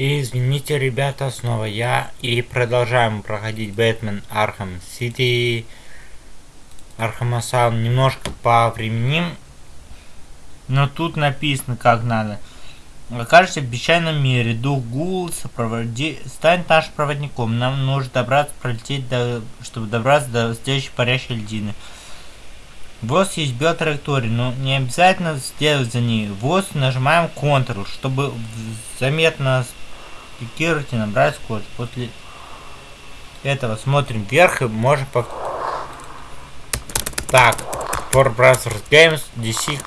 Извините, ребята, снова я. И продолжаем проходить Batman Arkham City. Arkham Asylum немножко по времени. Но тут написано, как надо. Окажешься в печальном мире. Дух Гул сопроводи... станет нашим проводником. Нам нужно добраться, пролететь, до... чтобы добраться до следующей парящей льдины. ВОЗ есть биотраектория, но не обязательно следовать за ней. ВОЗ нажимаем Ctrl, чтобы заметно пикировать и набрать скорость. После этого смотрим вверх и можем по... Так, For Brothers Games, DC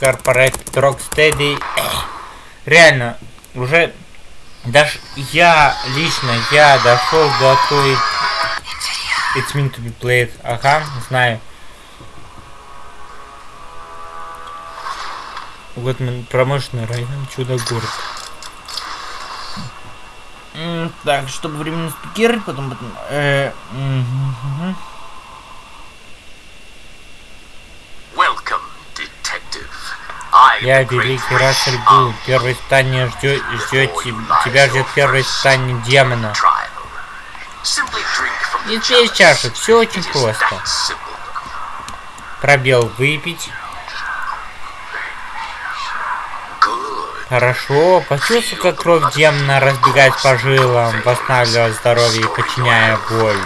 Corporate, Rocksteady. Реально, уже даже я лично, я дошел до той It's meant to be played. Ага, знаю. Вот промышленный район, чудо-город. Так, чтобы временно спикировать, потом... потом э, угу. Я великий Рассель Гул. Первое испытание ждет, ждет тебя ждет первое испытание демона. И пей чашу, все очень просто. Пробел выпить. Хорошо, почувствуй, как кровь демона разбегать по жилам, восстанавливая здоровье и подчиняя боль.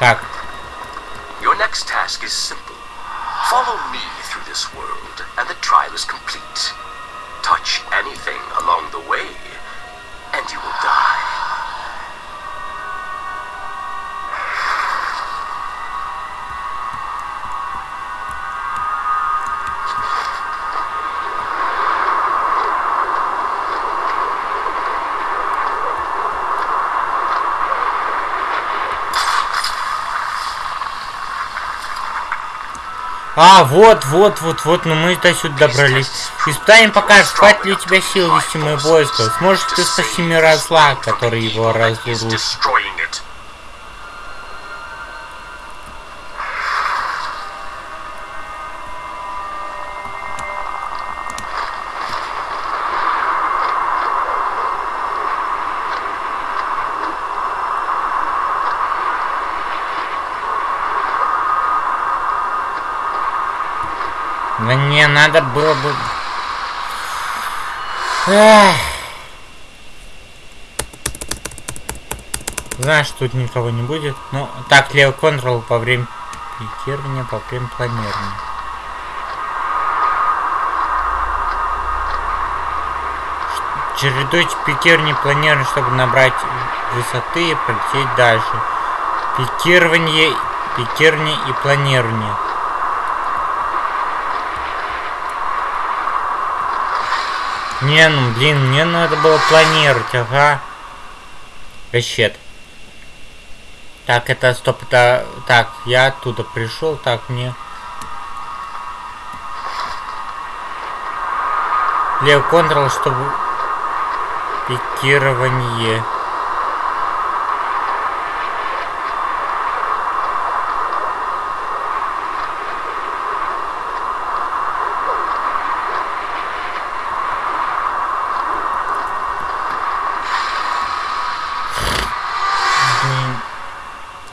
Так. Your next task is simple. Follow me through this world, and the trial is complete. Touch anything along the way, and you will die. А, вот, вот, вот, вот, ну мы до сюда добрались. Испытаем покажет, хватит ли у тебя сил вести мое войско. Сможешь ты спасти мира зла, который его разрушит. Мне Эх. Знаешь, тут никого не будет. Ну, так, левый контрол по время пикирования, по время планирования. Чередуйте пикирование планирование, чтобы набрать высоты и полететь дальше. Пикирование, пикирование и планирование. Не, ну блин, мне надо было планировать, ага. Расчет. Так, это стоп, это... Так, я оттуда пришел, так, мне... Лев контрол, чтобы... Пикирование.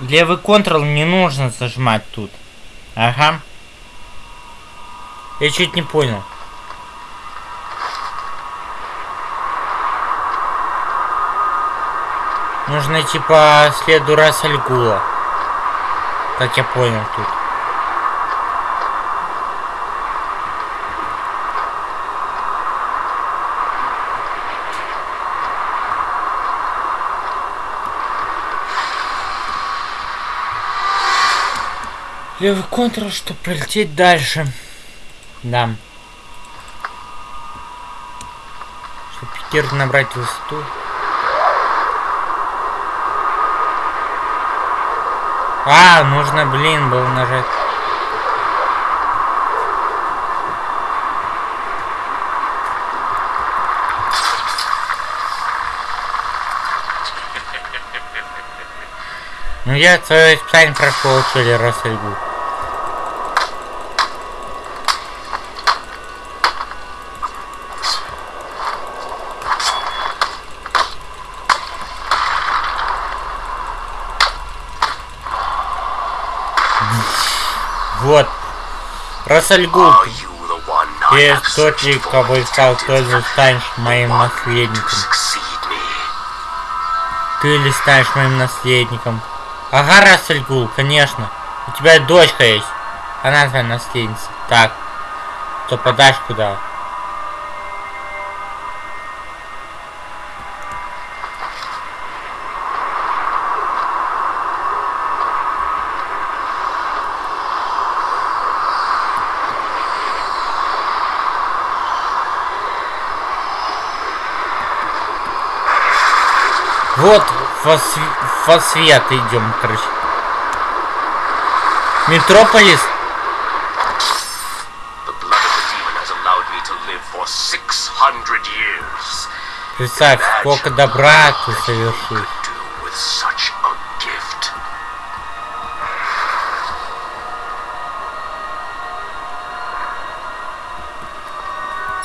Левый контрол не нужно зажимать тут. Ага. Я чуть не понял. Нужно идти по следу Рассальгула. Как я понял тут. Левый контрол, чтобы пролететь дальше. Да. Чтобы пикер набрать высоту. А, нужно, блин, было нажать. Ну я свое испытание прошел, что ли, Рассельгу. Вот. One I Ты тот ли, кого искал, же станешь моим наследником? Ты ли станешь моим наследником? Ага, Рассельгул, конечно. У тебя дочка есть. Она твоя наследница. Так. То подашь куда? Вот во, св- во свет идем, короче. Метрополис. The blood of the demon has allowed me to live for 600 years. Представь, сколько добра ты совершил.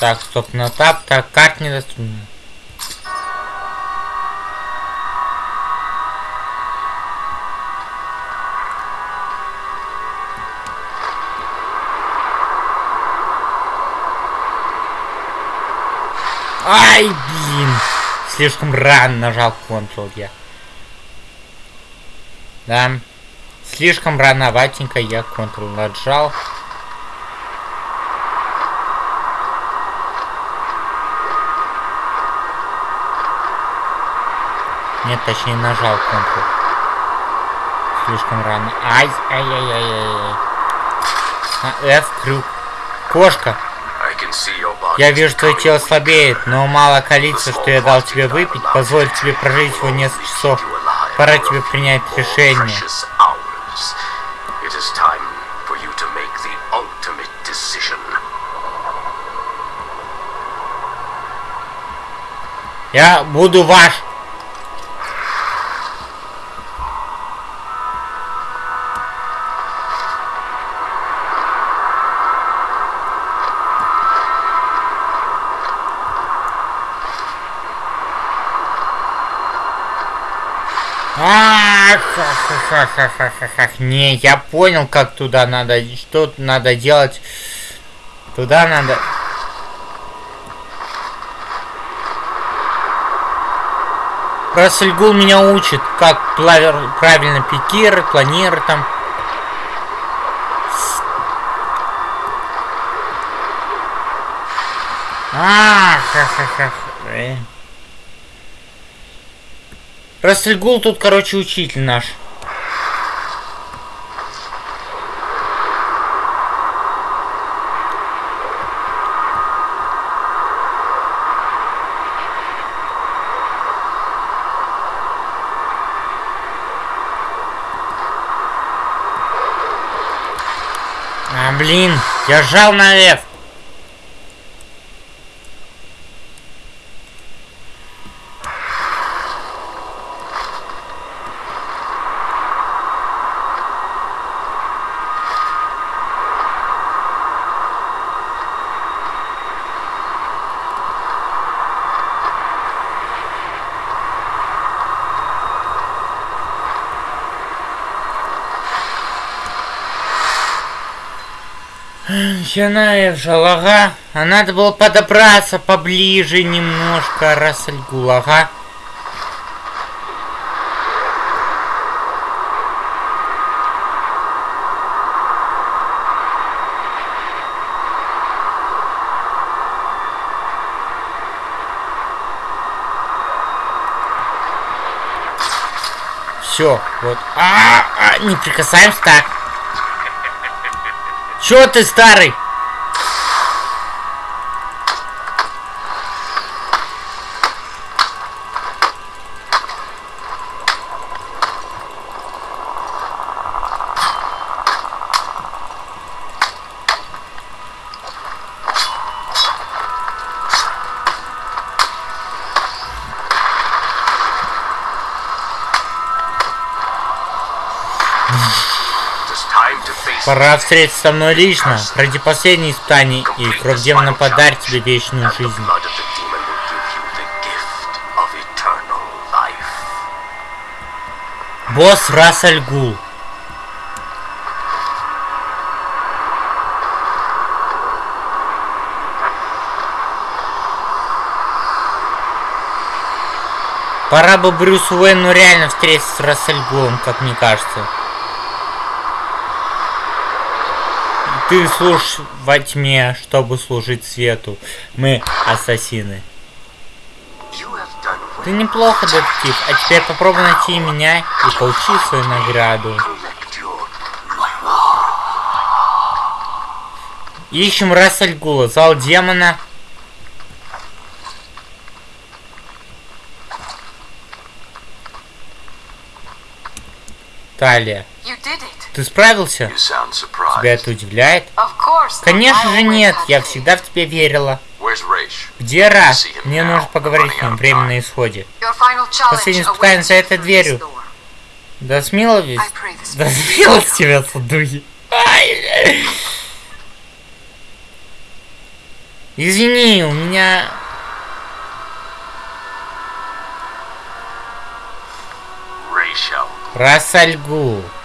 Так, стоп, на тап, так, карт недоступна. Ай, блин! Слишком рано нажал Ctrl я. Да. Слишком рановатенько я Ctrl нажал. Нет, точнее нажал Ctrl. Слишком рано. Ай, ай, ай, ай, ай. А, F, крюк. Кошка. Я вижу, твое тело слабеет, но мало количества, что я дал тебе выпить, позволит тебе прожить всего несколько часов. Пора тебе принять решение. precious hours. It is time for you to make the ultimate decision. Я буду ваш. А, ха-ха-ха-ха-ха-ха. Не, я понял, как туда надо, что надо делать. Туда надо... Рассельгул меня учит, как плавер- правильно пикировать, планировать там. А, ха-ха-ха. Э. Рассельгул тут, короче, учитель наш. А, блин, я жал на F. Начиная в жалага, а надо было подобраться поближе немножко, Рассельгул, ага. Все, вот. А, а, не прикасаемся так. Чё ты, старый? Пора встретиться со мной лично, ради последней испытаний, и кровь демона подарит тебе вечную жизнь. Босс Рассель Гул. Пора бы Брюс Уэйну реально встретиться с Рассельгулом, как мне кажется. Ты служишь во тьме, чтобы служить свету. Мы ассасины. Ты неплохо, детектив. А теперь попробуй найти меня и получи свою награду. Ищем Рассельгула, зал демона. Талия, ты справился? Тебя это удивляет? Конечно же нет, я всегда в тебя верила. Где раз? Мне нужно поговорить с ним, время на исходе. Последнее испытание за этой дверью. Да this Да смелость тебя, садуги. Извини, у меня...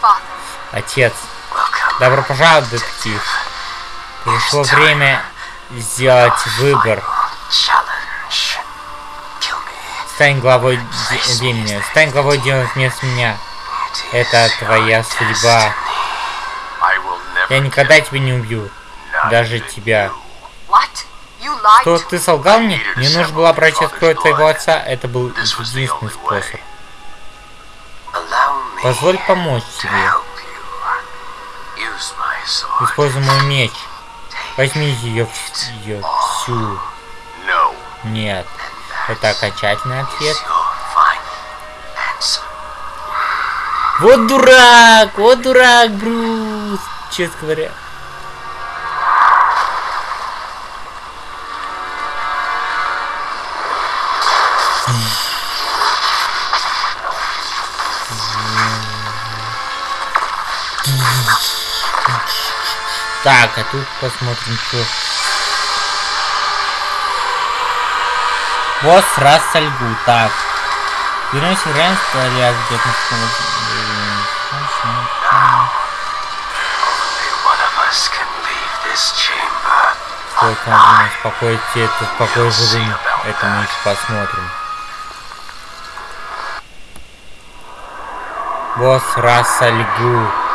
Father, Отец. Добро пожаловать, детектив. Пришло время сделать выбор. Стань главой времени. Стань главой дела вместо меня. Это твоя судьба. Я никогда тебя не убью. Даже тебя. Что, ты солгал мне? Мне нужно было обратить кровь твоего отца. Это был единственный способ. Позволь помочь тебе. help you. Use my sword. Используй мой меч. Возьми ее, ее всю. Нет. Это окончательный ответ. Вот дурак! Вот дурак, Брус! Честно говоря. Так, а тут посмотрим, что. Босс Рассальгу. Так. Вернемся в реальность, а где-то Only one of us can leave this chamber. Сколько нужно успокоить этот покой живым. Это мы еще посмотрим. Босс Рассальгу.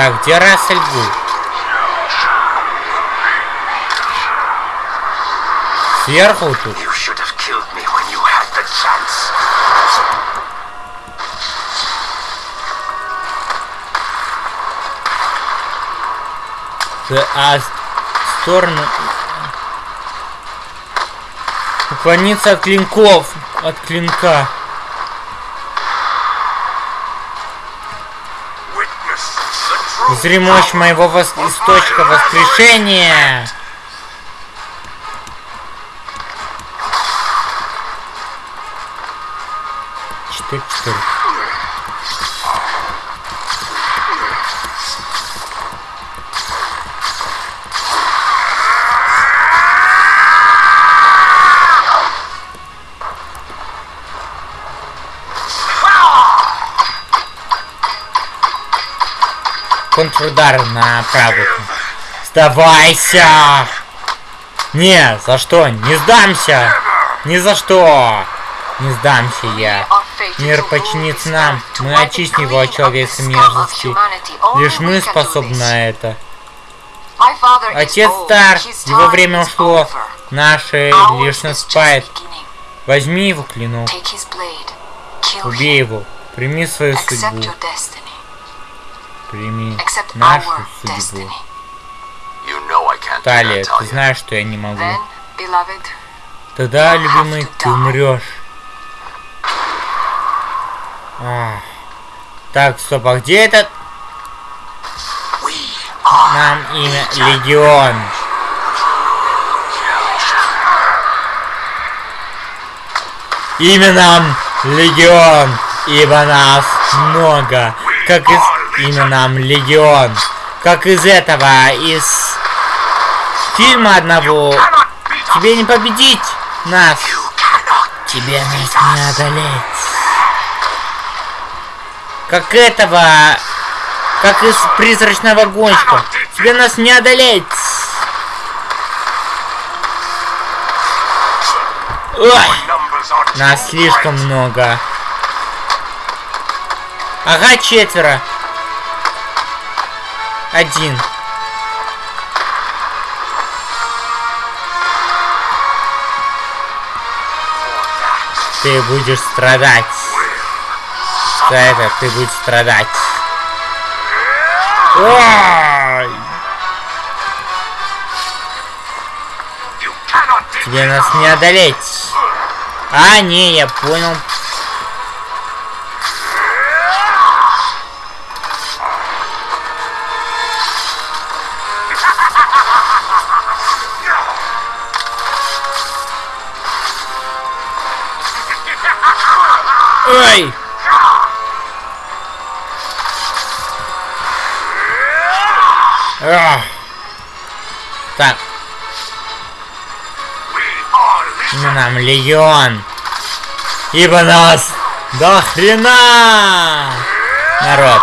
Так, где Рассальгу? Сверху тут. А с- в сторону... Уклониться от клинков. От клинка. Мощь моего вос- источника воскрешения. Контрудар на правую. Сдавайся! Не, за что? Не сдамся! Ни за что! Не сдамся я. Мир подчинится нам. Мы очистим его от человеческой мерзости. Лишь мы способны на это. Отец стар, его время ушло. Наше лишь наступает. Возьми его клинок. Убей его. Прими свою судьбу. Прими нашу судьбу. Талия, ты знаешь, что я не могу. Тогда, любимый, ты умрешь. Так, стоп, а где этот? Нам имя Легион. Имя нам Легион, ибо нас много. Как из имя нам Легион. Как из этого, из фильма одного. Тебе не победить нас. Тебе нас не одолеть. Как этого, как из призрачного гонщика. Тебе нас не одолеть! Ой! Нас слишком много. Ага, четверо. Один. Ты будешь страдать. За это ты будешь страдать. Ой! Тебе нас не одолеть. А, не, я понял. Так, legion. имя нам Легион. Ибо нас до хрена! Народ.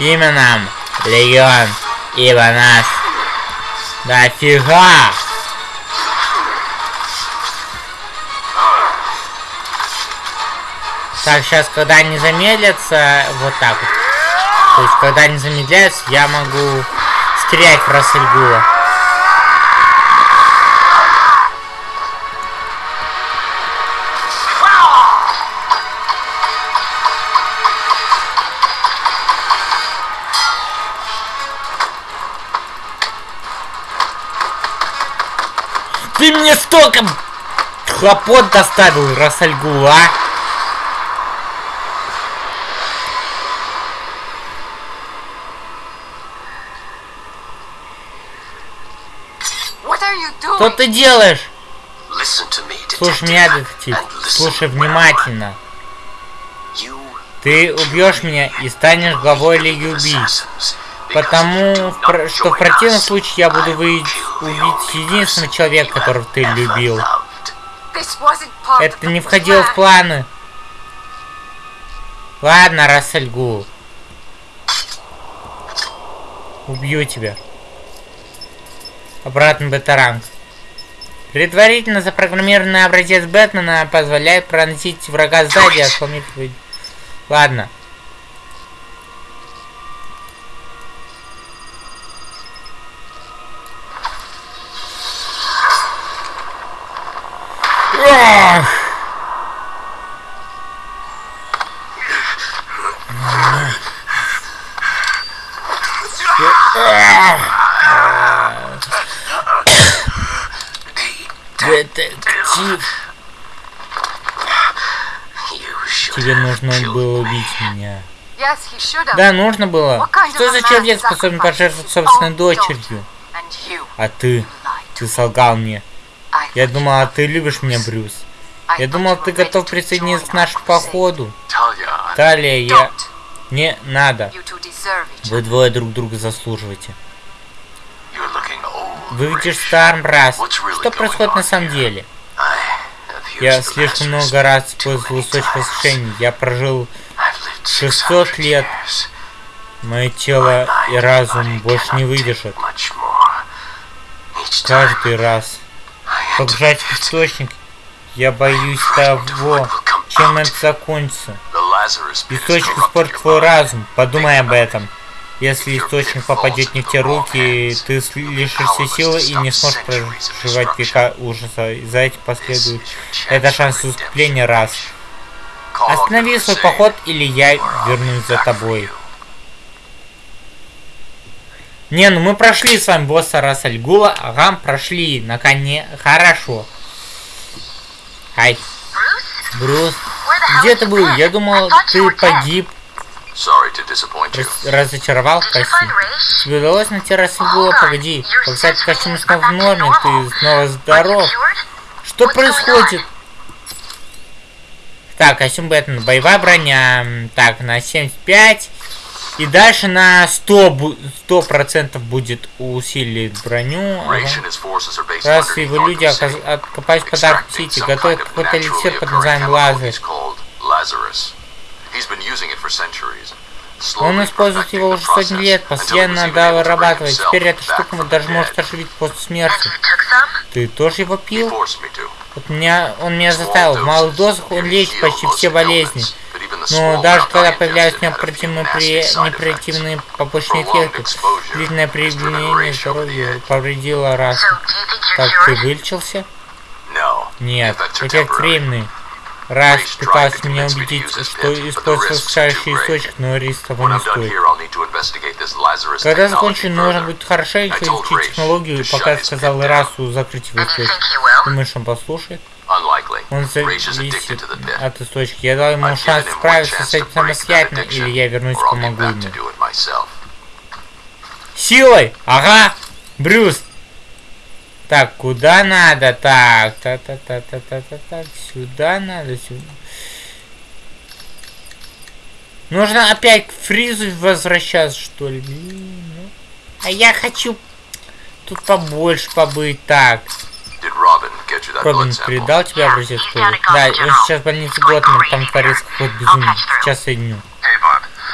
Имя нам Легион. Ибо нас дофига. Так, сейчас, когда они замедлятся, вот так вот. То есть, когда они замедляются, я могу стрелять в Рассельгула. Ты мне столько хлопот доставил, Рассельгул, а? Что ты делаешь? Слушай меня, детектив. Слушай внимательно. Ты убьешь меня и станешь главой Лиги Убийц. Потому, что в противном случае я буду убить единственного человека, you которого ты любил. Это не входило в планы. Ладно, Рассельгул. Убью тебя. Обратно бета-ранг. Предварительно запрограммированный образец Бэтмена позволяет проносить врага сзади, осломив. Ладно. Ах! Детектив, You should тебе have нужно killed было me. убить меня. Yes, he should have. Да, нужно было. Что за человек способен пожертвовать собственной дочерью? А ты, ты солгал мне. Я думала, ты любишь меня, Брюс. Я думал, ты готов присоединиться к нашему походу. Талия, я... Не надо. Вы двое друг друга заслуживаете. Выглядишь старым раз. What's really Что происходит на самом деле? Я слишком много раз использовал источник воскрешения. Я прожил 600 600 лет. Мое тело и разум больше не выдержат. Каждый раз. Погружать в источник. Я боюсь того, чем это закончится. Источник испортит твой разум. Подумай об этом. Если источник попадет не в те руки, ты лишишься силы и не сможешь проживать века ужаса. И за этим последует. Это шанс уступления раз. Останови свой поход, или я вернусь за тобой. Не, ну мы прошли с вами босса Рассальгула. Ага, прошли. Наконец. Хорошо. Ай. Брюс. Где ты был? Я думал, ты погиб. Рас- разочаровал, прости. Тебе удалось найти Рассальгула? Погоди. Кстати, костюм снова в норме. Ты снова здоров. Что происходит? Так, костюм Бэтмена, боевая броня. Так, на 75. И дальше на 100, бу- 100% будет усилить броню. Ага. Раз его люди оказ- откопались под Арк Extracting Сити, some готовят какой-то naturally под названием Лазер. centuries. Он использует его уже сотни лет, постоянно дорабатывает. Теперь эта штука даже может оживить после смерти. Ты тоже его пил? Вот меня, он меня заставил. В малых дозах он лечит почти все болезни. Но даже когда появляются неприятные побочные эффекты, длительное применение здоровья повредило раз. Так, ты вылечился? Нет, эффект временный. Раз пытался меня убедить, что использовал скачающий источник, но риск того не стоит. Когда закончу, нужно будет хорошенько изучить технологию, пока сказал Расу закрыть его источник. Думаешь, он послушает? Он зависит от источника. Я дал ему шанс справиться с этим самостоятельно, или я вернусь и помогу ему. Силой! Ага! Брюс! Так, куда надо? Так, та та та та та та та сюда надо, сюда. Нужно опять к фризу возвращаться, что ли? Блин, ну. А я хочу тут побольше побыть. Так. Робин передал тебе образец крови? Да, я сейчас в больнице Готман, там творится какой-то безумие. Сейчас соединю.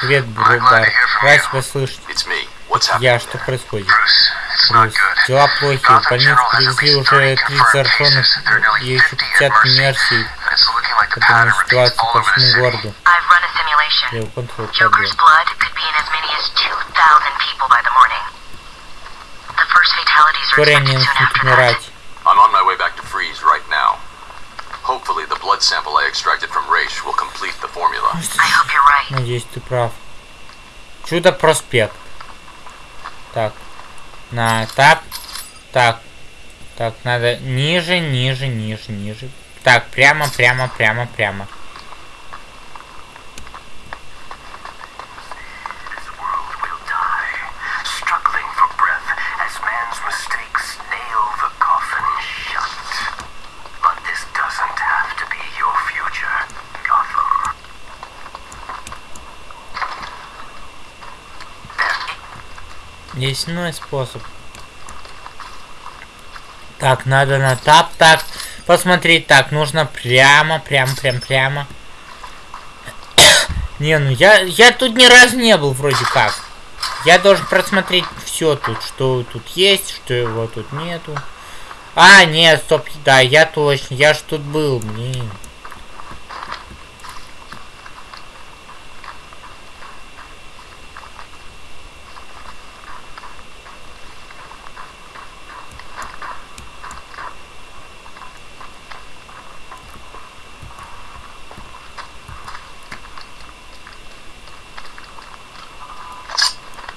Привет, Бар. Рад тебя слышать. Я, что происходит? Брюс, дела плохи. В больницу привезли уже 30 зараженных и еще 50 мерсий. Потому ситуация по всему городу. Я его контроль пробил. Вскоре они начнут умирать. I'm on my way back to Freeze right now. Hopefully the blood sample I extracted from Raish will complete the formula. I hope you're right. Надеюсь, ты прав. Чудо-проспект. Так. На тап. Так. Так, надо ниже, ниже, ниже, ниже. Так, прямо, прямо, прямо, прямо. Есть иной способ. Так, надо на тап. Так, посмотреть. Так, нужно прямо, прямо, прям, прямо. не, ну я, я тут ни разу не был вроде как. Я должен просмотреть все тут, что тут есть, что его тут нету. А, нет, стоп, да, я точно, я ж тут был, блин.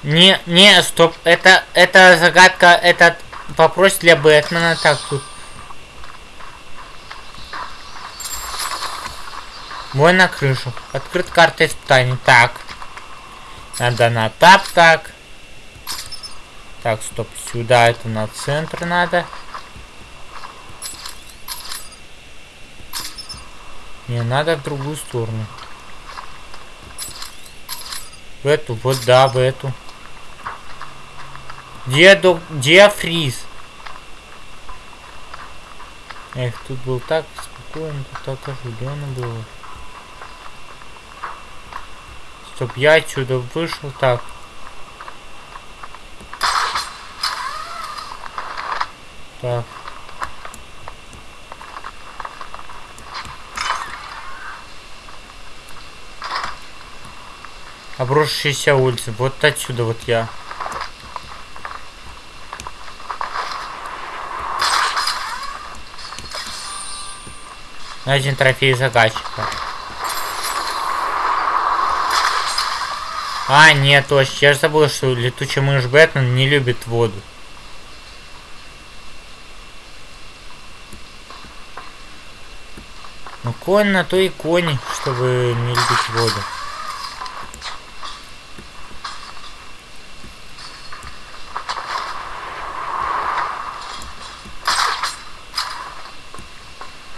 Не, не, стоп, это, это загадка, этот вопрос для Бэтмена, так тут. Мой на крышу. Открыт карта испытаний. Так. Надо на тап, так. Так, стоп, сюда это на центр надо. Не, надо в другую сторону. В эту, вот да, в эту. Где, до... Где фриз? Эх, тут был так спокойно, тут так оживленно было. Чтоб я отсюда вышел так. Так. Обрушившаяся улица. Вот отсюда вот я. Один трофей загадчика. А, нет, точно. Я же забыл, что летучий мышь Бэтмен не любит воду. Ну, конь на то и конь, чтобы не любить воду.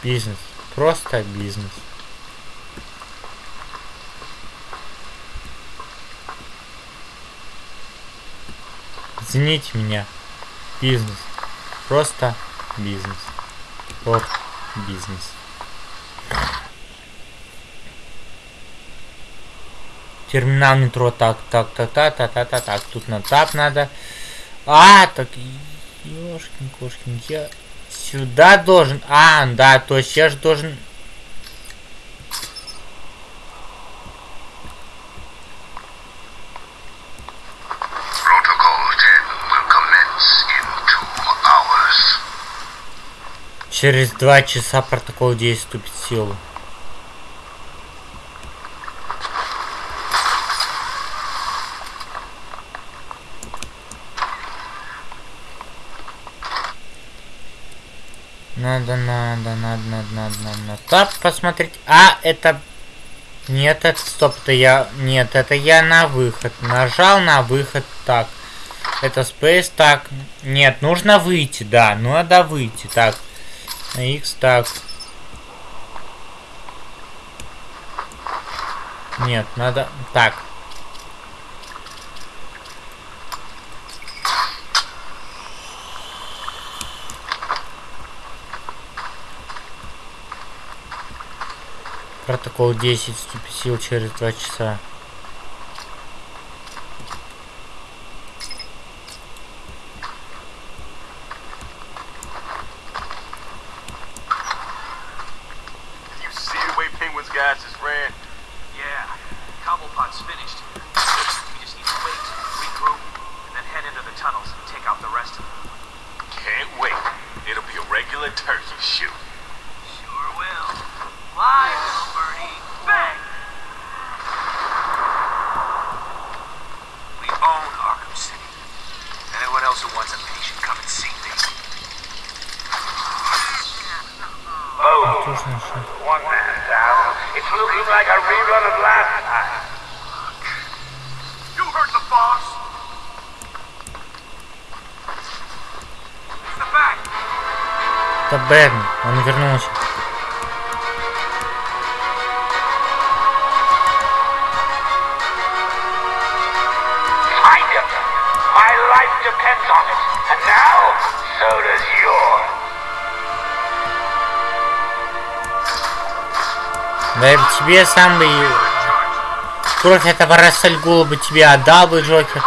Бизнес. Просто бизнес. Извините меня. Бизнес. Просто бизнес. Вот бизнес. Терминал метро. Так, так, так, так, так, так, так, так. Тут на тап надо. А, так, ёшкин, кошкин, я сюда должен. А, да, то есть я же должен Protocol 10 will commence in two hours. Через два часа протокол 10 вступит в силу. Надо, надо, надо, надо, надо, надо, надо. Так, посмотреть. А, это... Нет, это стоп, это я... Нет, это я на выход. Нажал на выход. Так. Это Space. Так. Нет, нужно выйти, да. Надо выйти. Так. X, так. Нет, надо... Так. Протокол 10 вступит в силу через 2 часа. So does yours. Да тебе сам бы... Кровь этого Рассельгула бы тебе отдал бы, Джокер.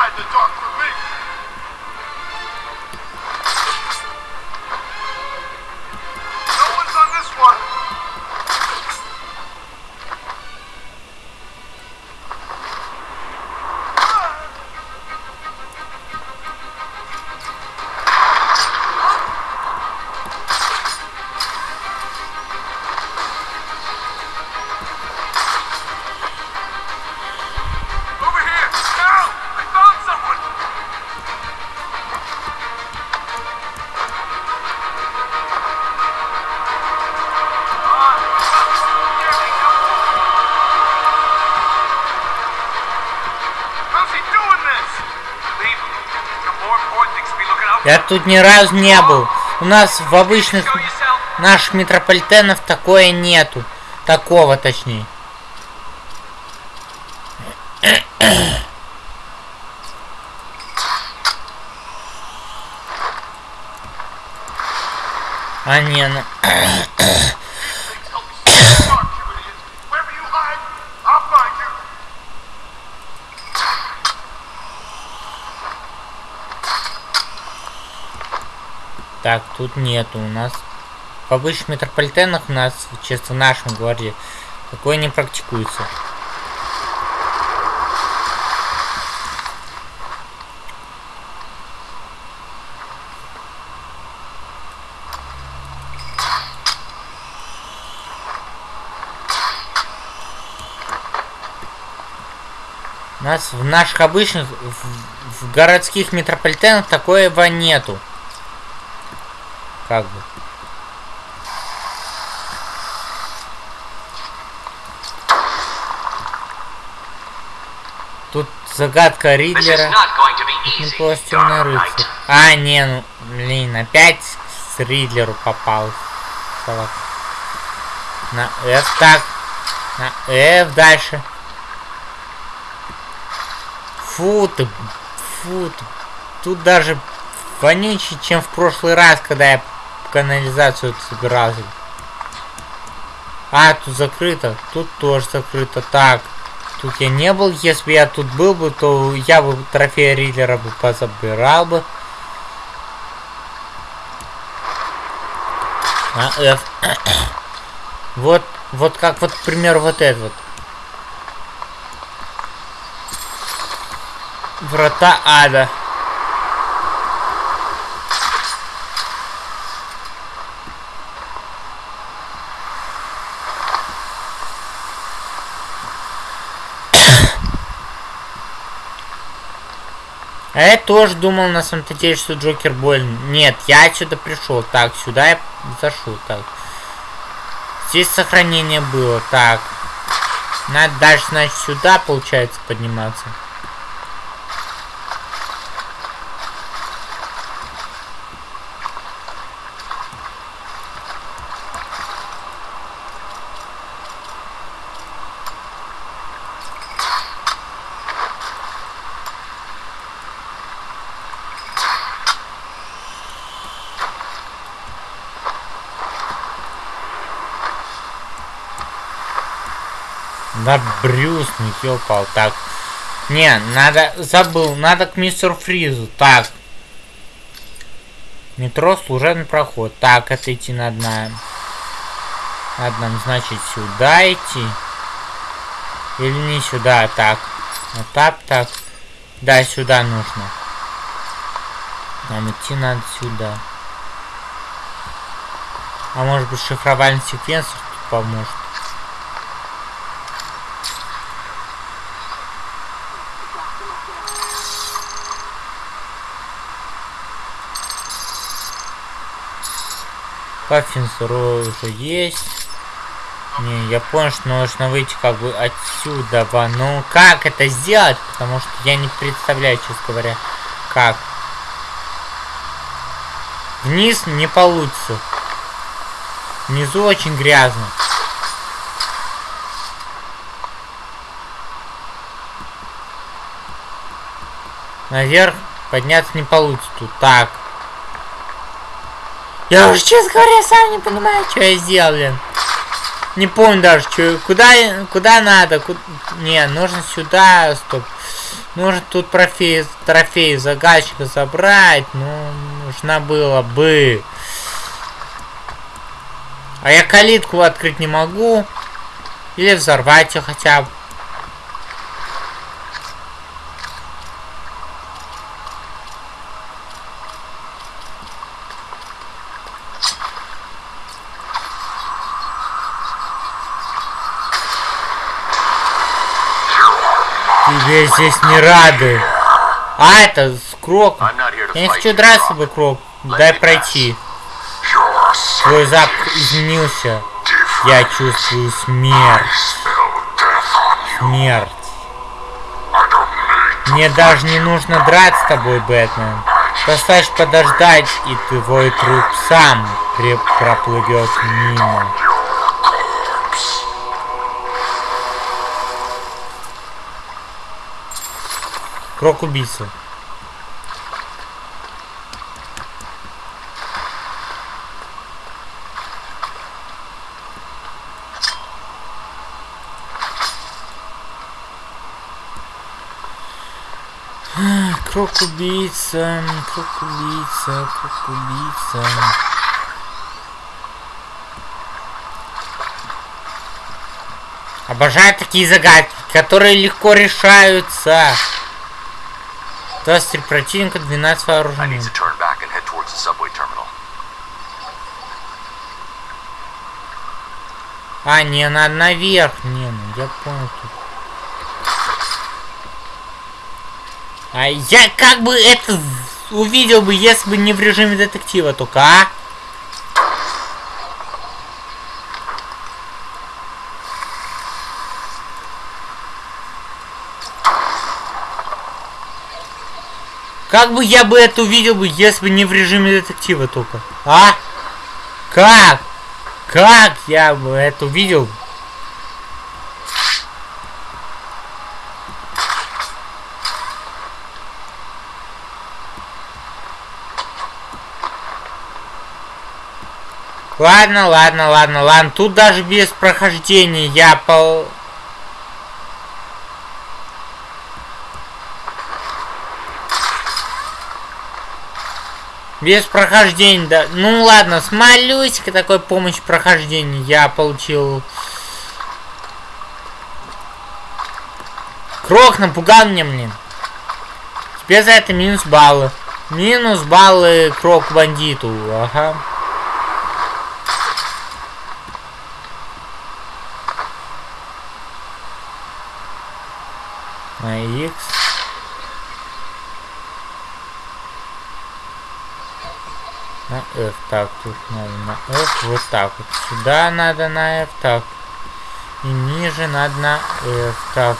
Я тут ни разу не был. У нас в обычных наших метрополитенов такое нету. Такого точнее. А не, ну... Так, тут нету у нас. В обычных метрополитенах у нас, честно, в нашем городе, такое не практикуется. У нас в наших обычных, в, в городских метрополитенах такого нету. Как бы. Тут загадка Ридлера. просто. А, не, ну, блин, опять с Ридлеру попал. Салат. На F так. На F дальше. Фу ты, фу ты. Тут даже вонючее, чем в прошлый раз, когда я канализацию собирался. А, тут закрыто. Тут тоже закрыто. Так. Тут я не был. Если бы я тут был бы, то я бы трофея Риллера бы позабирал бы. А, F. вот, вот как вот, к примеру, вот этот вот. Врата ада. А я тоже думал на самом-то деле, что Джокер больно. Нет, я отсюда пришел. Так, сюда я зашел. Так. Здесь сохранение было. Так. Надо дальше, значит, сюда, получается, подниматься. Да Брюс, не ёпал. Так. Не, надо... Забыл. Надо к мистеру Фризу. Так. Метро, служебный проход. Так, это идти надо на... Надо нам, значит, сюда идти. Или не сюда, так. Вот так, так. Да, сюда нужно. Нам идти надо сюда. А может быть шифровальный секвенсор тут поможет. Паффинсеру уже есть. Не, я понял, что нужно выйти как бы отсюда. Ну, как это сделать? Потому что я не представляю, честно говоря, как. Вниз не получится. Внизу очень грязно. Наверх подняться не получится. Так. Я уже, честно говоря, сам не понимаю, что я сделал, блин. Не помню даже, что, куда, куда надо. Куда... Не, нужно сюда, стоп. Нужно тут трофей, трофей загадчика забрать. Ну, нужно было бы. А я калитку открыть не могу. Или взорвать ее хотя бы. Тебе здесь не рады. А, это с Крок. Я не хочу драться с тобой, Крок. Дай пройти. Твой запах изменился. Я чувствую смерть. Смерть. Мне даже не нужно драться с тобой, Бэтмен. Достаточно подождать, и твой труп сам проплывет мимо. Крок убийца. Крок убийца, крок убийца, крок убийца. Обожаю такие загадки, которые легко решаются. 23 противника, 12 вооружений. А, не, надо наверх. Не, ну я понял тут. А я как бы это увидел бы, если бы не в режиме детектива только, а? Как бы я бы это увидел бы, если бы не в режиме детектива только? А? Как? Как я бы это увидел? Ладно, ладно, ладно, ладно. Тут даже без прохождения я пол... Без прохождения, да. Ну ладно, с малюсика такой помощь прохождения я получил. Крок напугал меня, блин. Теперь за это минус баллы. Минус баллы крок бандиту. Ага. На X. На F. Так, тут надо на F. Вот так вот. Сюда надо на F. Так. И ниже надо на F. Так.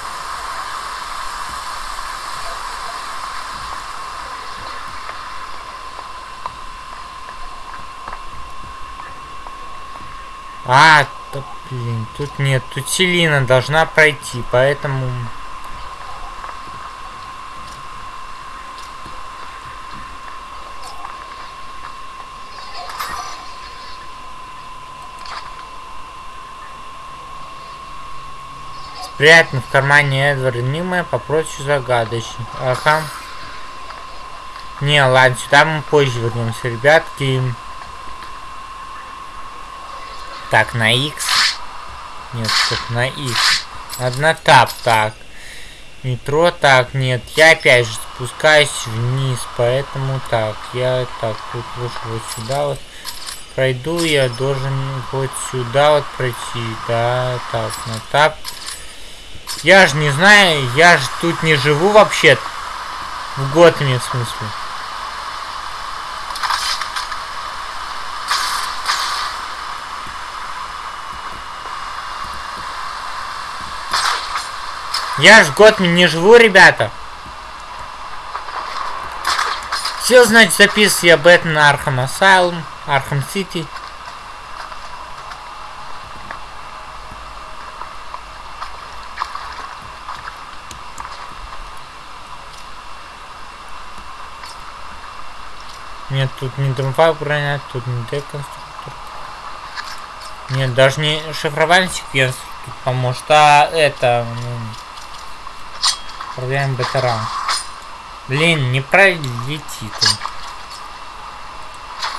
А, да, блин, тут нет, тут Селина должна пройти, поэтому... Спрятан в кармане Эдварда Нима по прочих загадочных. Ага. Не, ладно, сюда мы позже вернемся, ребятки. Так, на X. Нет, стоп, на X. Одна тап, так. Метро, так, нет. Я опять же спускаюсь вниз, поэтому так. Я так, тут лучше вот сюда вот пройду. Я должен вот сюда вот пройти. Да, так, на тап. Я же не знаю, я же тут не живу вообще. В Готэме, в смысле. Я ж в Готэме не живу, ребята. Все, значит, записываю я Batman Arkham Asylum, Arkham City. Нет, тут не дымфак броня, тут не деконструктор. Нет, даже не шифровальный секвенс тут поможет, а это... Ну, Проверяем бетера. Блин, не пролетит он.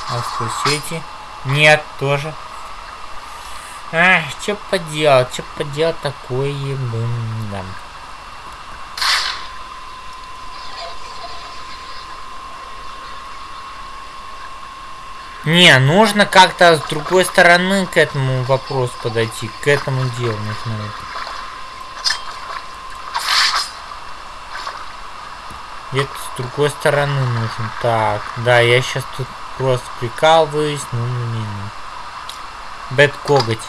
А эти? Нет, тоже. Ах, что поделать, что поделать такое, блин, да. Не, нужно как-то с другой стороны к этому вопросу подойти, к этому делу нужно это. Где-то с другой стороны нужен. Так, да, я сейчас тут просто прикалываюсь. Ну, не. Бэт коготь.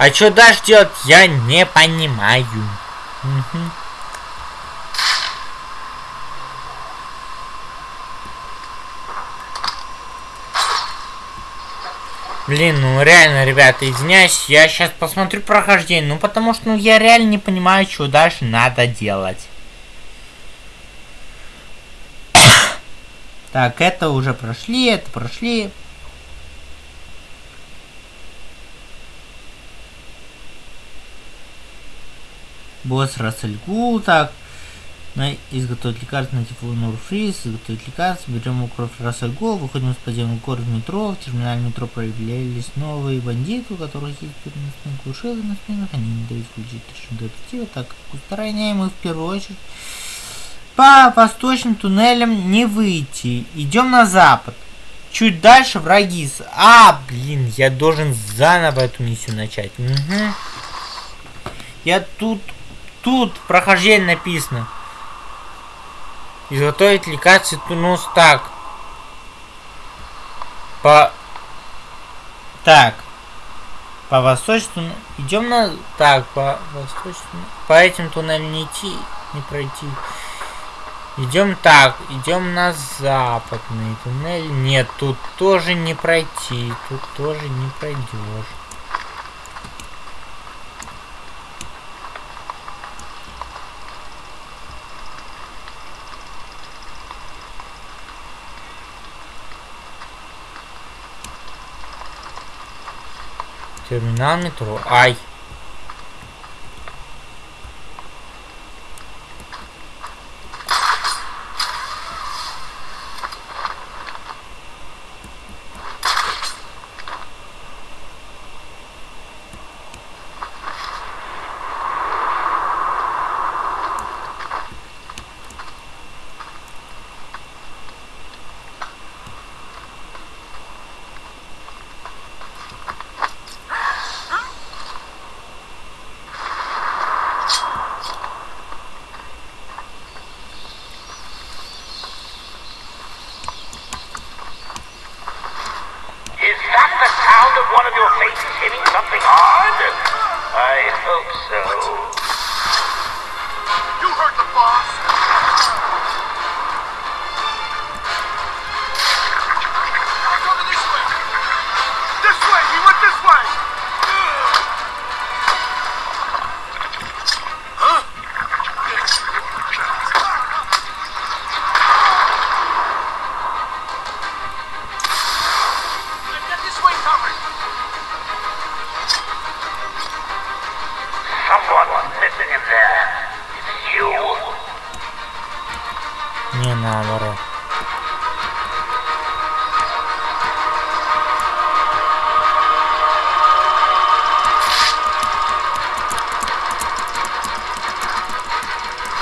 А что дальше делать, я не понимаю. Блин, ну реально, ребята, извиняюсь, я сейчас посмотрю прохождение, ну потому что ну, я реально не понимаю, что дальше надо делать. Так, это уже прошли, это прошли. Босс Рассельгул, так. На, изготовить лекарство на тифлон Урфриз, изготовить лекарство, берем кровь Рассельгол, выходим из подземного города в метро, в терминале метро проявлялись новые бандиты, у которых есть переносные глушилы на спинах, они не дают включить режим детектива, так как устраняем их в первую очередь. По восточным туннелям не выйти, идем на запад. Чуть дальше враги с... А, блин, я должен заново эту миссию начать. Угу. Я тут... Тут прохождение написано. Изготовить лекарство тунус так. По... Так. По восточному... Идем на... Так, по восточному... По этим туннелям не идти, не пройти. Идем так, идем на западный туннель. Нет, тут тоже не пройти, тут тоже не пройдешь. Терминал метро. Ай.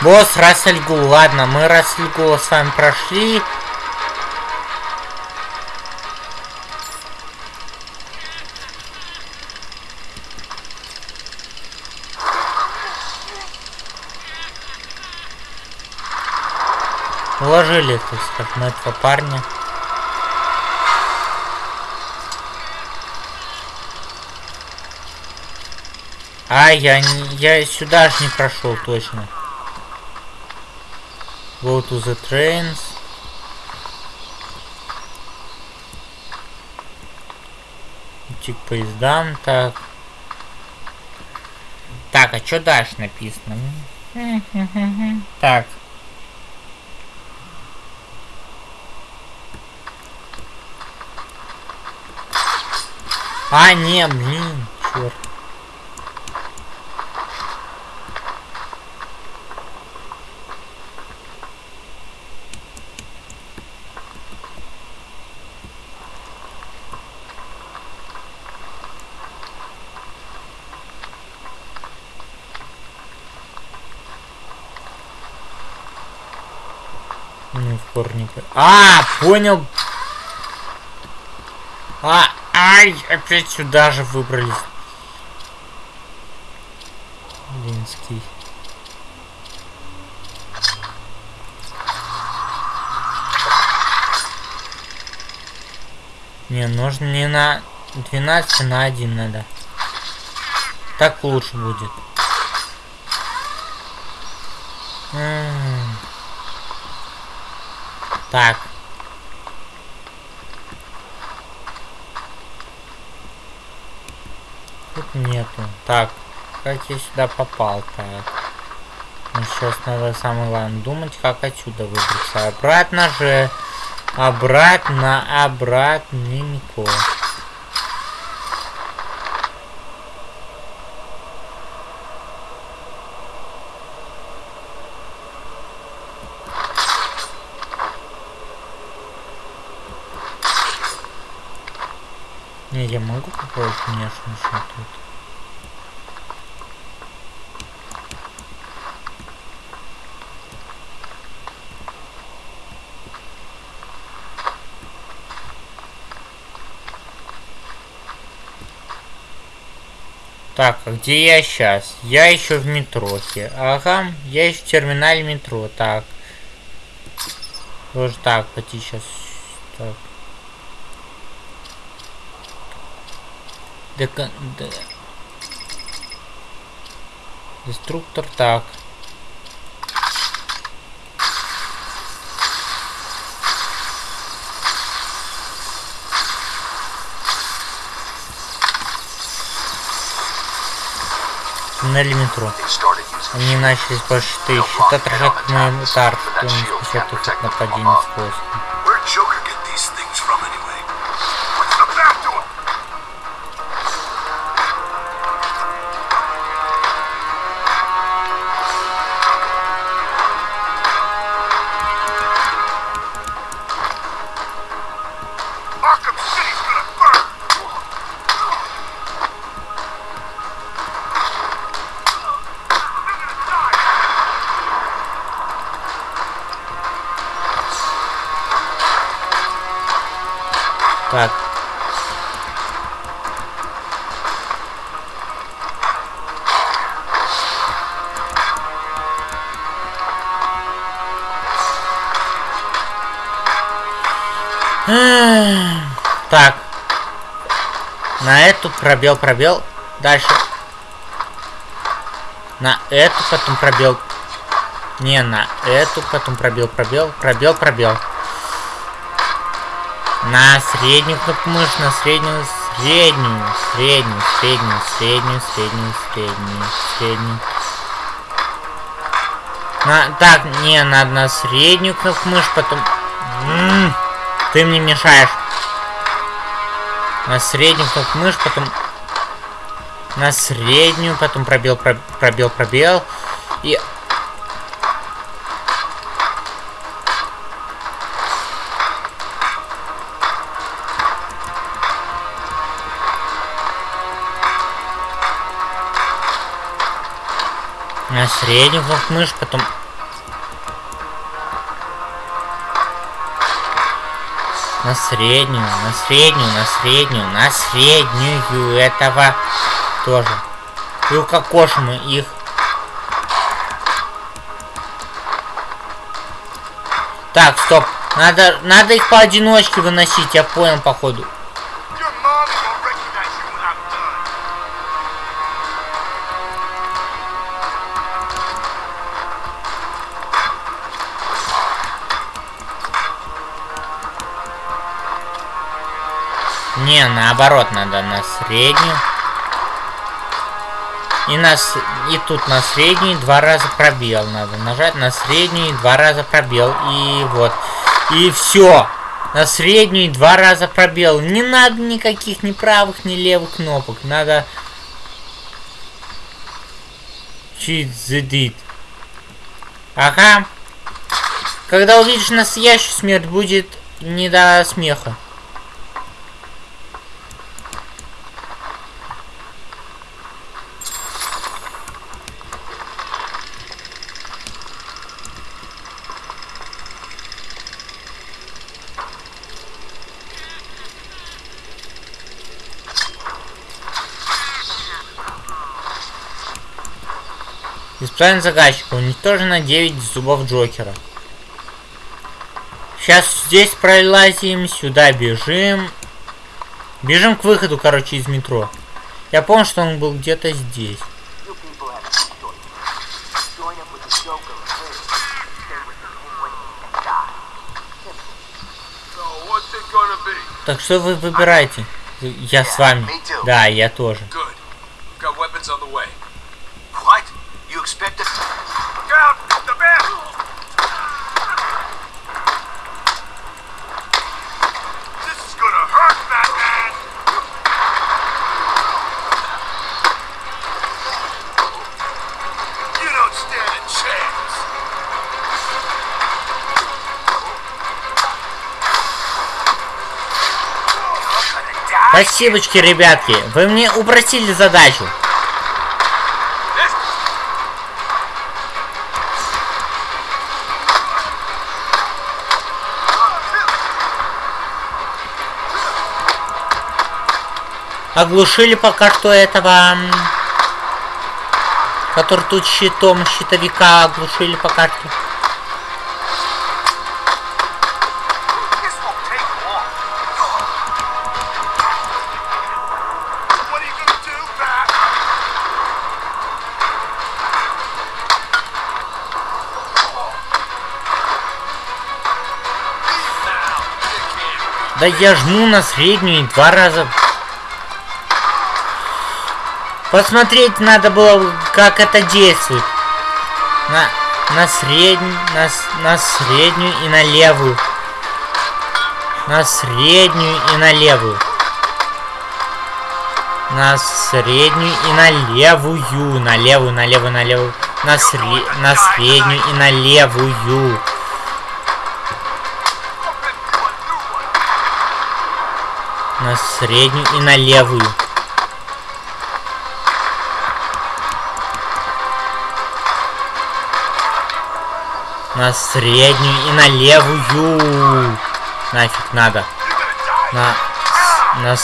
Босс Рассельгул, ладно, мы Рассельгула с вами прошли. Уложили, так сказать, на этого парня. А, я, я сюда ж не прошел точно. To the trains. Идти к поездам, так. Так, а что дальше написано? Так. А, не, блин, черт. Ну, в корнике. А, понял. А, ай, опять сюда же выбрались. Линский. Не, нужно не на 12, а на 1 надо. Так лучше будет. М. Так. Тут нету. Так, как я сюда попал? Так. Ну, сейчас надо самое главное думать, как отсюда выбраться. Обратно же. Обратно, обратненько. Не, попробовать, конечно, что тут. Так, а где я сейчас? Я еще в метрохе. Ага, я еще в терминале метро. Так. Тоже так, пойти сейчас. Так. Дека... Де... Деструктор, так. Туннели метро. Они начались больше тысячи. Это отражает моему удар, что не от нападения с воздуха. Пробел, пробел. Дальше. На эту, потом пробел. Не, на эту, потом пробел, пробел, пробел, пробел. На среднюю кнопку мышь, на среднюю, среднюю, среднюю, среднюю, среднюю, среднюю, среднюю, среднюю. На, так, не, надо на среднюю кнопку мышь, потом... М -м, ты мне мешаешь. На среднюю кнопку мышь, потом... На среднюю, потом пробел, пробел, пробел. И На среднюю кнопку мышь, потом... На среднюю, на среднюю, на среднюю, на среднюю этого тоже. И укокошим их. Так, стоп. Надо, надо их поодиночке выносить, я понял, походу. Наоборот, надо на среднюю. И, на, и тут на среднюю два раза пробел надо нажать. На среднюю два раза пробел. И вот. И все. На среднюю два раза пробел. Не надо никаких ни правых, ни левых кнопок. Надо... Cheat the. Ага. Когда увидишь настоящую смерть, будет не до смеха. Исправим заказчика. Уничтожено 9 зубов Джокера. Сейчас здесь пролазим, сюда бежим. Бежим к выходу, короче, из метро. Я помню, что он был где-то здесь. Так что вы выбираете? Я с вами. Да, я тоже. Спасибочки, ребятки. Вы мне упростили задачу. Оглушили пока что этого... Который тут щитом щитовика оглушили пока что. Я жму на среднюю два раза Посмотреть надо было, как это действует. На, на среднюю, на, на среднюю и на левую. На среднюю и на левую. На среднюю и на левую. На левую, на левую, на левую. На, сре на среднюю и на левую. Среднюю и на левую. На среднюю и на левую. Нафиг надо. На, на,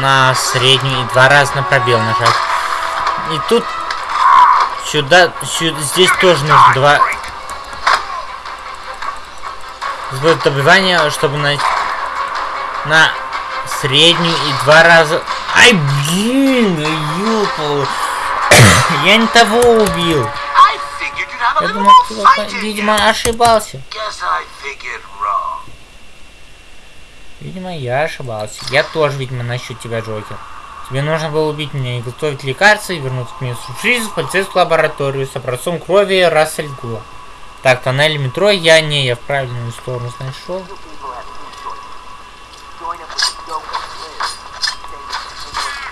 на среднюю и два раза на пробел нажать. И тут сюда, сюда здесь тоже нужно два сбор добивания, чтобы на на среднюю и два раза... Ай, блин, ёпал. Я не того убил. Я думал, ты, видимо, ошибался. Видимо, я ошибался. Я тоже, видимо, насчет тебя, Джокер. Тебе нужно было убить меня и готовить лекарства, и вернуться к месту жизни в полицейскую лабораторию с образцом крови Рассельгула. Так, тоннель метро, я не, я в правильную сторону нашел.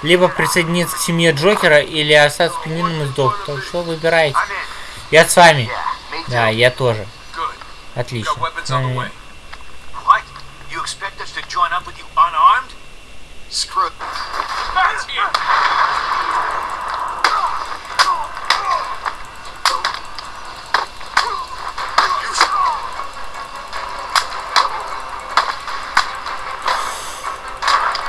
Либо присоединиться к семье Джокера, или остаться пленным и сдохнуть. Так что выбирайте. Я с вами. Да, я тоже. Отлично.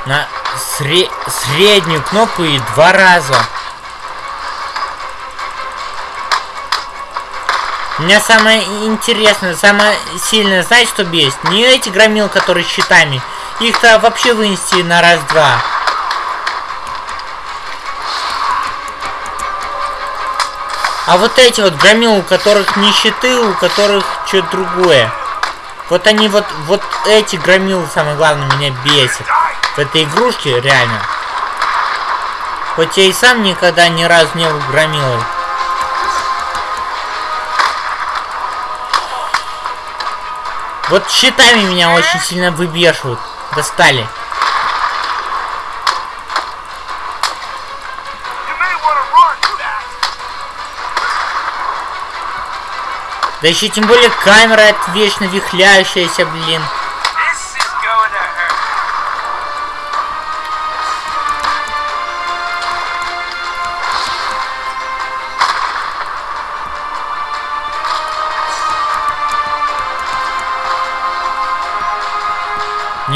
На сре- среднюю кнопку и два раза. Меня самое интересное, самое сильное, знаете, что бесит? Не эти громил, которые щитами. Их-то вообще вынести на раз-два. А вот эти вот громил, у которых не щиты, у которых что-то другое. Вот они вот, вот эти громилы, самое главное, меня бесит. В этой игрушке, реально. Хоть я и сам никогда ни разу не был громилой. Вот щитами меня очень сильно выбешивают. Достали. Да еще тем более камера вечно вихляющаяся, блин.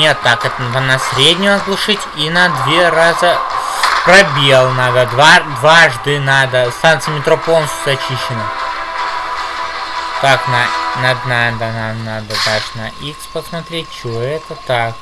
Нет, так, это на среднюю оглушить и на две раза пробел надо. Два, дважды надо. Станция метро полностью зачищена. Так, на, надо, надо, надо, надо дальше на X посмотреть, что это так.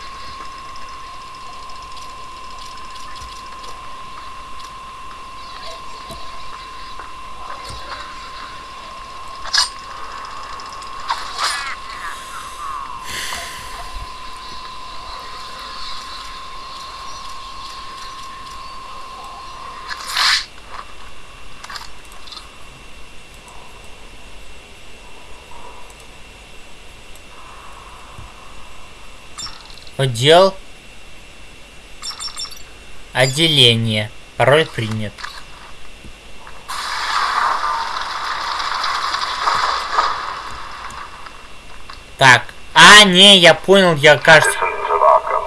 Отдел. Отделение. Пароль принят. Так. А, не, я понял, я, кажется,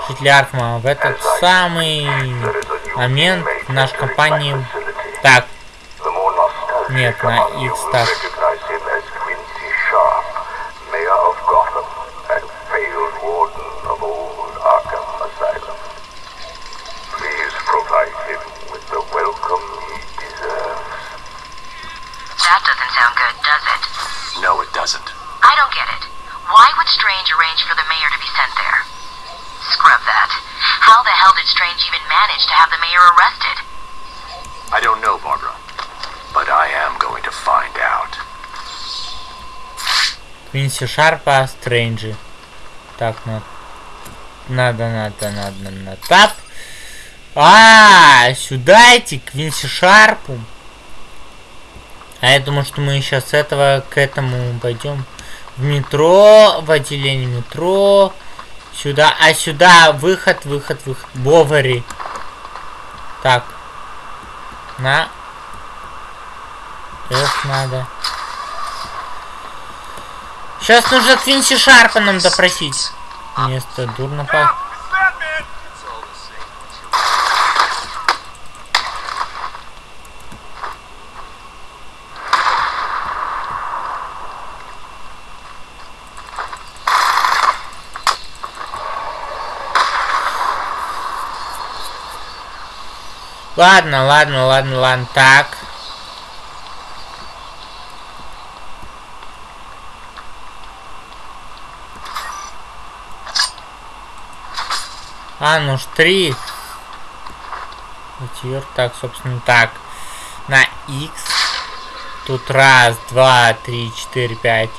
жители. В этот самый момент в нашей компании... Так, нет, на X так. Шарпа, Стрэнджи. Так, на... надо, надо, надо, на тап. А, сюда идти, к Квинси Шарпу. А я думал, что мы сейчас с этого к этому пойдем. В метро, в отделение метро. Сюда, а сюда выход, выход, выход. Бовари. Так. На. F надо. Сейчас нужно Квинси Шарпа нам допросить. Место дурно same. Ладно, ладно, ладно, ладно, так. А, ну ж три. Четвер- Так, собственно, так. На X. Тут раз, два, три, четыре, пять,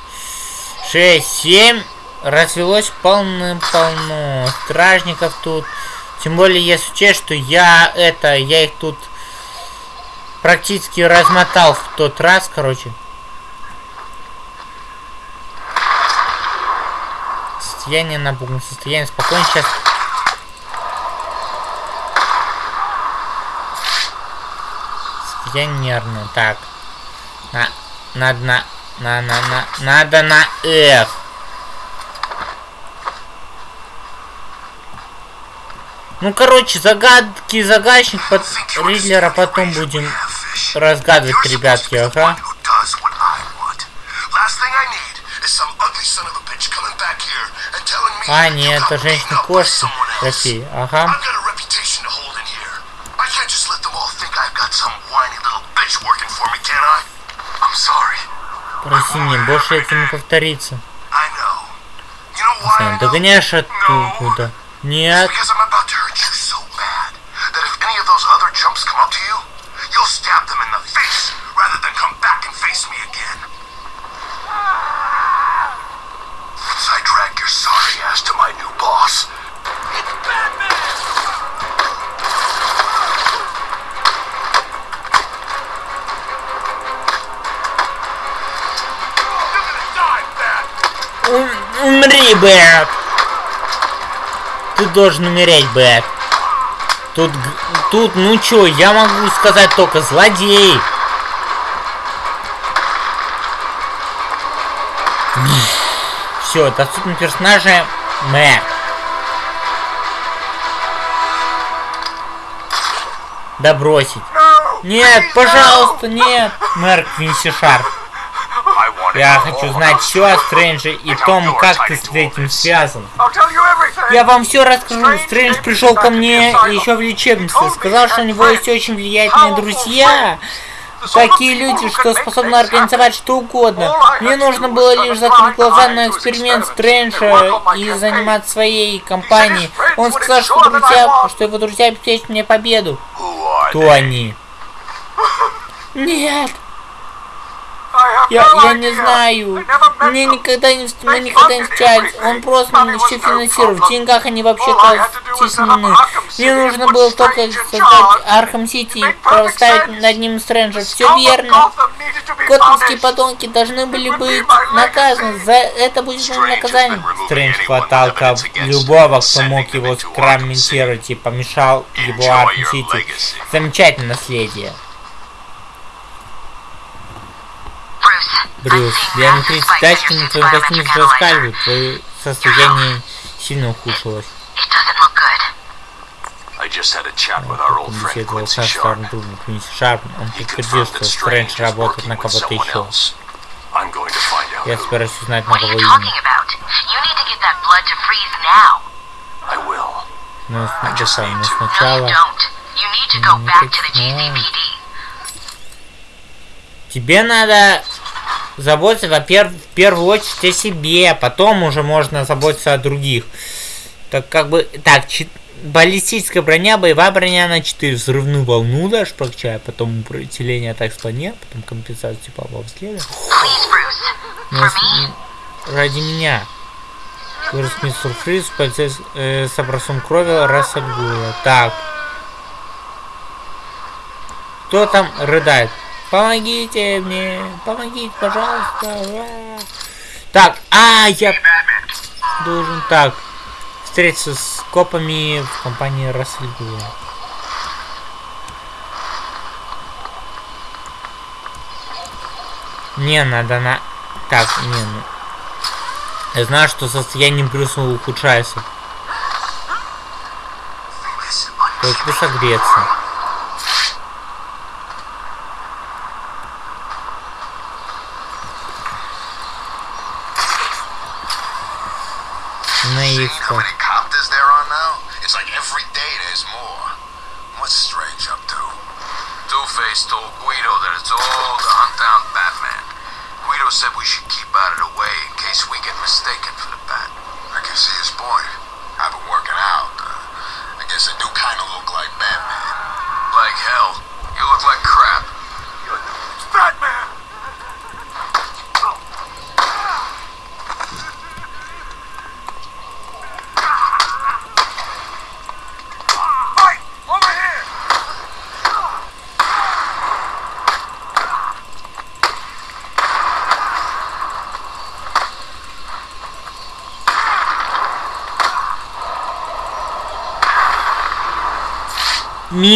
шесть, семь. Развелось полным-полно. Стражников тут. Тем более, если учесть, что я это, я их тут практически размотал в тот раз, короче. Состояние напугано, состояние спокойно. Сейчас Я нервно. Так. На, надо на, на, на, на, надо на F. Ну, короче, загадки загадочник под Ридлера потом будем разгадывать, ребятки, ага. А, нет, это женщина-кошка России, ага. Прости меня, больше это не повторится. I know. You know why I Постоянно know? Догоняешь оттуда. Нет. I drag your sorry ass to my new boss. You're Умри, Бэт! Ты должен умереть, Бэт. Тут, тут, ну чё, я могу сказать только злодей. Все, доступны персонажи Мэр. Да бросить. Нет, пожалуйста, нет. Мэр Квинси Шарп. Я хочу знать все о Стрэнджи и том, как ты с этим связан. Я вам все расскажу. Стрэндж пришел ко мне еще в лечебницу. Сказал, что у него есть очень влиятельные друзья. Такие люди, что способны организовать что угодно. Мне нужно было лишь закрыть глаза на эксперимент Стрэнджа и заниматься своей компанией. Он сказал, что друзья, что его друзья обеспечат мне победу. Кто они? Нет, я, я не знаю. Мне никогда не, мы никогда не встречались. Он просто мне все финансировал. В деньгах они вообще-то стеснены. Мне нужно было только создать Архам Сити и поставить над ним Стрэнджа. Все верно. Готэмские подонки должны были быть наказаны. За это будет моим наказанием. Стрэндж хватал любого, кто мог его скомпрометировать и помещал его Архам Сити. Замечательное наследие. Брюс, диаметрические тачки на твоем костюме раскаливают, твое состояние сильно ухудшилось. Беседовал со старым другом Квинси Шарп, он подтвердил, что Стрэндж работает на кого-то еще. Я собираюсь узнать, на кого именно. Но, с- I just да, need но сначала Ну, тебе надо заботиться, во-первых, в первую очередь о себе, а потом уже можно заботиться о других. Так как бы, так, баллистическая броня, боевая броня на 4, взрывную волну дашь прокачай, потом усиление атак с планет, потом компенсацию во взгляда. М, ради меня. Вырос мистер Фриз, полицейс э, с образцом крови Рассельгуя. Так. Кто там рыдает? Помогите мне! Помогите, пожалуйста! Так, а, я должен так встретиться с копами в компании Рассельгуя. Не, надо на... Так, не, ну... Я знаю, что состояние Брюса ухудшается. Только согреться.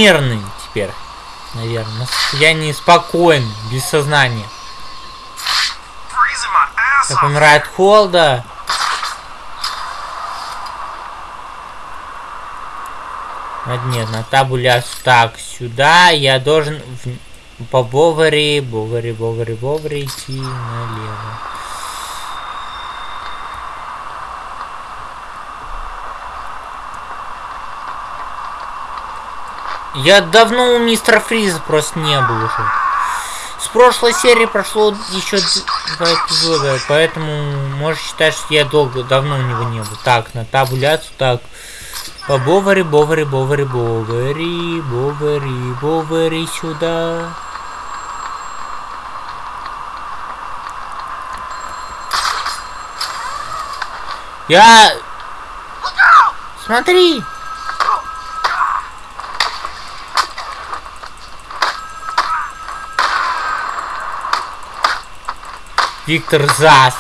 Мирный теперь, наверное. На состоянии спокойный, без сознания. Помираю от холода. А, нет, на табуляцию. Так, сюда я должен в- по Бовари, Бовари, Бовари, Бовари идти налево. Я давно у мистера Фриза просто не был уже. С прошлой серии прошло еще два эпизода, поэтому можешь считать, что я долго, давно у него не был. Так, на табуляцию, так. По Бовари, Бовари, Бовари, Бовари, Бовари, Бовари сюда. Я... Смотри! Виктор Зас.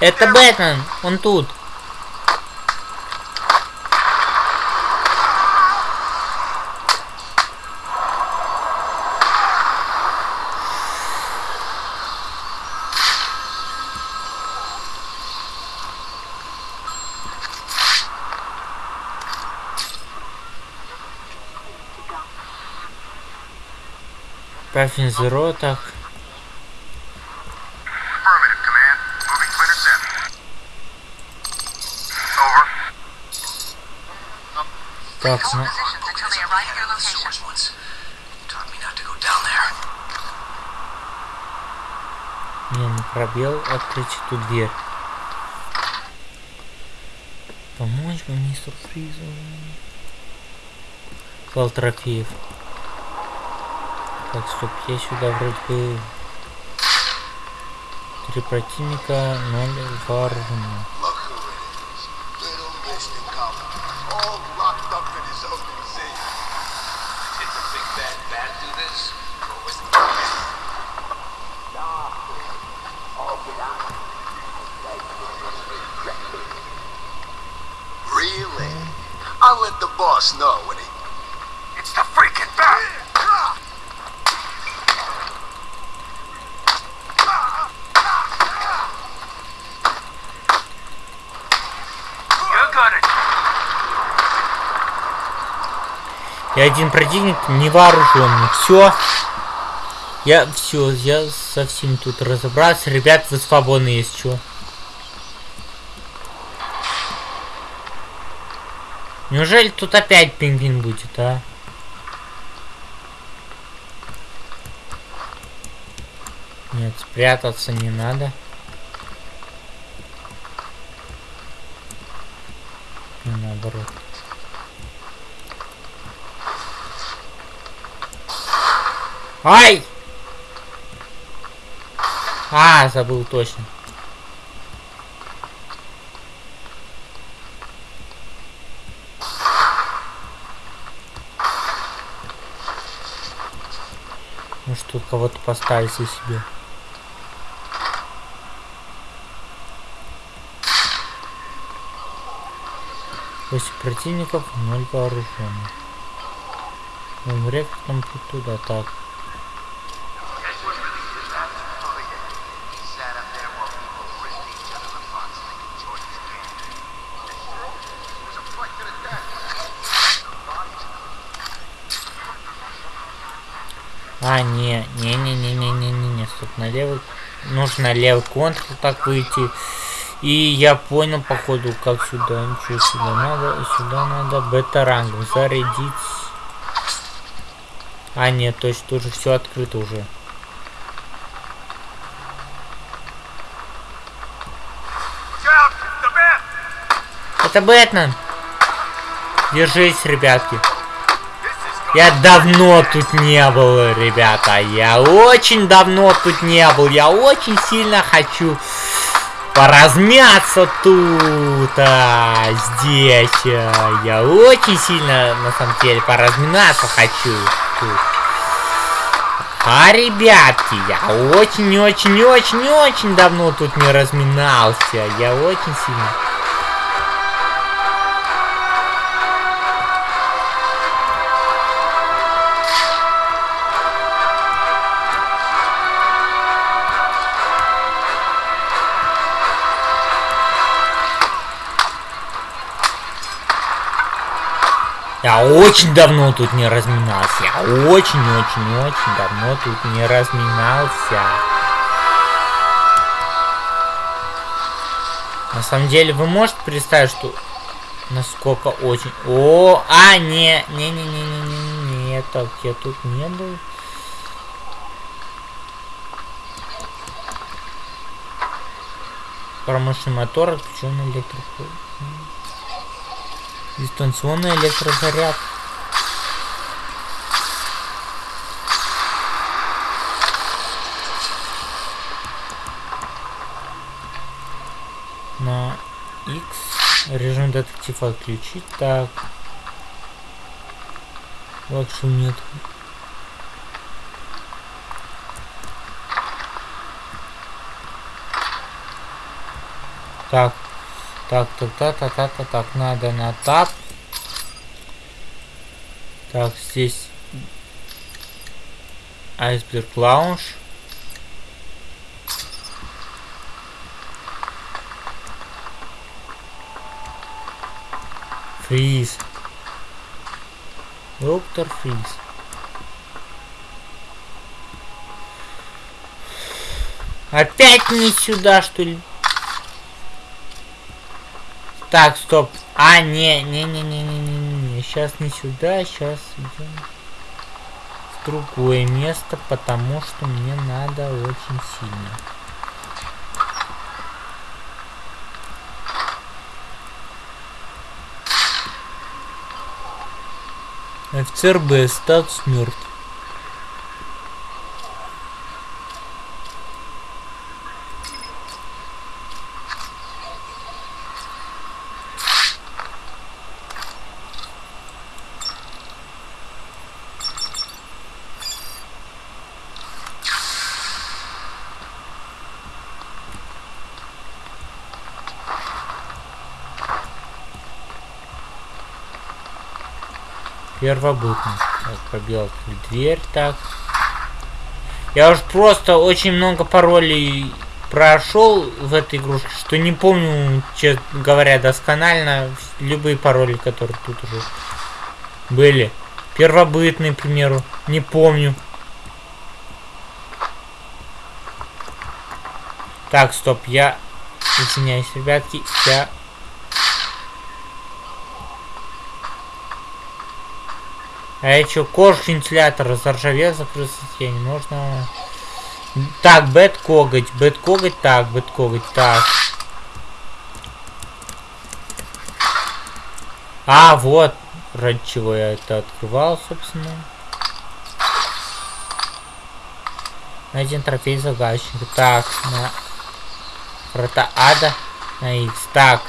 Это Бэтмен, он тут. Паффин. Не, не пробел, открыть эту дверь. Помочь бы мистеру Фризу. Клал трофеев. Так, стоп, я сюда вроде бы... Три противника, ноль вооружения. И один противник невооруженный. Все. Я все, я совсем тут разобрался. Ребят, вы свободны, есть что. Неужели тут опять пингвин будет, а? Нет, спрятаться не надо. И наоборот. Ай! А, забыл точно. Может тут кого-то поставить себе. Восемь противников, ноль вооруженных. Ну, рекордом тут туда, так. А, не, не, не, не, не, не, не, не, стоп, на левый, нужно левый контр так выйти. И я понял, походу, как сюда, ничего сюда надо, сюда надо бета-рангом зарядить. А, нет, то есть тоже все открыто уже. Это Бэтмен! Держись, ребятки. Я давно тут не был, ребята. Я очень давно тут не был. Я очень сильно хочу поразмяться тут, а, здесь. а. Я очень сильно, на самом деле, поразминаться хочу тут. А, ребятки, я очень-очень-очень-очень давно тут не разминался. Я очень сильно. Я очень давно тут не разминался. Я очень-очень-очень давно тут не разминался. На самом деле, вы можете представить, что насколько очень... О, а, не, не, не, не, не, не, не, так, я тут не был. Промышленный мотор отключен электрику. Дистанционный электрозаряд. На X режим детектив отключить. Так. Лакшу нет. Так. Так, так, так, так, так, так, так, надо на тап. Так, здесь Айсберг Лаунж. Фриз. Доктор Фриз. Опять не сюда, что ли? Так, стоп. А, не, не, не, не, не, не, не. Сейчас не сюда, сейчас идем в другое место, потому что мне надо очень сильно. Офицер Б, статус мертв. Первобытный. Так, пробил дверь, так. Я уж просто очень много паролей прошел в этой игрушке, что не помню, честно говоря, досконально любые пароли, которые тут уже были. Первобытный, к примеру, не помню. Так, стоп, я извиняюсь, ребятки, я А я чё, кожух вентилятора заржавел закрыл состояние. Можно... Так, бет коготь, бет коготь, так, бет коготь, так. А, вот, ради чего я это открывал, собственно. Найден трофей загадочника. Так, на врата ада на X. Так,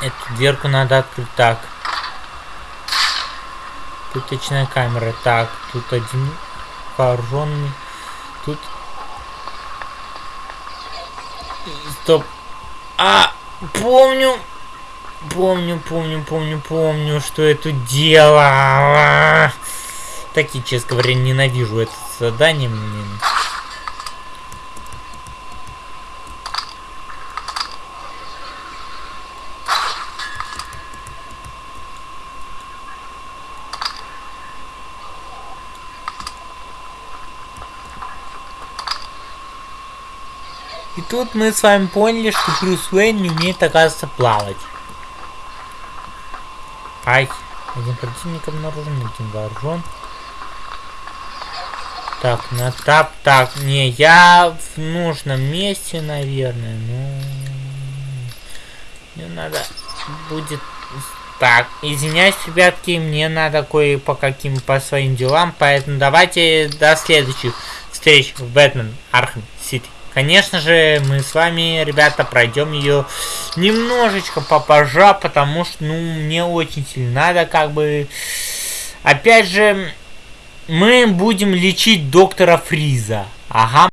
Эту дверку надо открыть так. Пыточная камера. Так, тут один вооруженный. Тут... Стоп. А, помню. Помню, помню, помню, помню, что это дело. Такие, честно говоря, ненавижу это задание. Мне тут мы с вами поняли, что Брюс Уэйн не умеет, оказывается, плавать. Ай, один противник обнаружен, один вооружен. Так, на тап, так, не, я в нужном месте, наверное, ну... Мне надо будет... Так, извиняюсь, ребятки, мне надо кое по каким, по своим делам, поэтому давайте до следующих встреч в Batman Arkham. Конечно же, мы с вами, ребята, пройдем ее немножечко попозже, потому что, ну, мне очень сильно надо, как бы... Опять же, мы будем лечить доктора Фриза. Ага.